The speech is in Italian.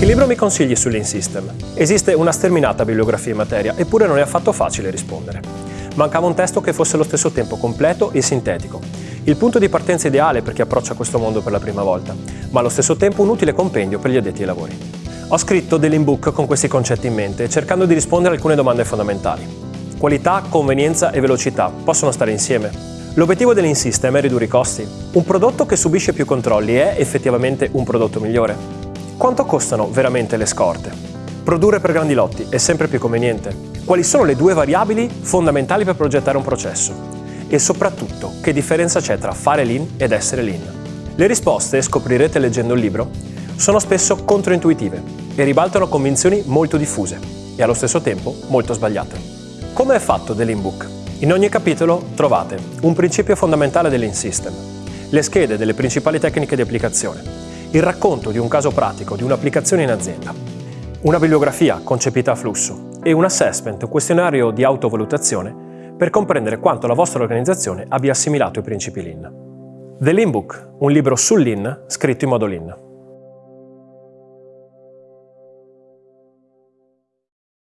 Che libro mi consigli sull'In System? Esiste una sterminata bibliografia in materia, eppure non è affatto facile rispondere. Mancava un testo che fosse allo stesso tempo completo e sintetico. Il punto di partenza ideale per chi approccia questo mondo per la prima volta, ma allo stesso tempo un utile compendio per gli addetti ai lavori. Ho scritto dell'inbook con questi concetti in mente, cercando di rispondere a alcune domande fondamentali. Qualità, convenienza e velocità possono stare insieme? L'obiettivo dell'InSystem è ridurre i costi. Un prodotto che subisce più controlli è effettivamente un prodotto migliore. Quanto costano veramente le scorte? Produrre per grandi lotti è sempre più conveniente. Quali sono le due variabili fondamentali per progettare un processo? E soprattutto, che differenza c'è tra fare lean ed essere lean? Le risposte, scoprirete leggendo il libro, sono spesso controintuitive e ribaltano convinzioni molto diffuse e allo stesso tempo molto sbagliate. Come è fatto dell'inbook? In ogni capitolo trovate un principio fondamentale dell'InSystem, le schede delle principali tecniche di applicazione, il racconto di un caso pratico di un'applicazione in azienda, una bibliografia concepita a flusso e un assessment, un questionario di autovalutazione per comprendere quanto la vostra organizzazione abbia assimilato i principi Lean. The Lean Book, un libro sul Lean scritto in modo Lean.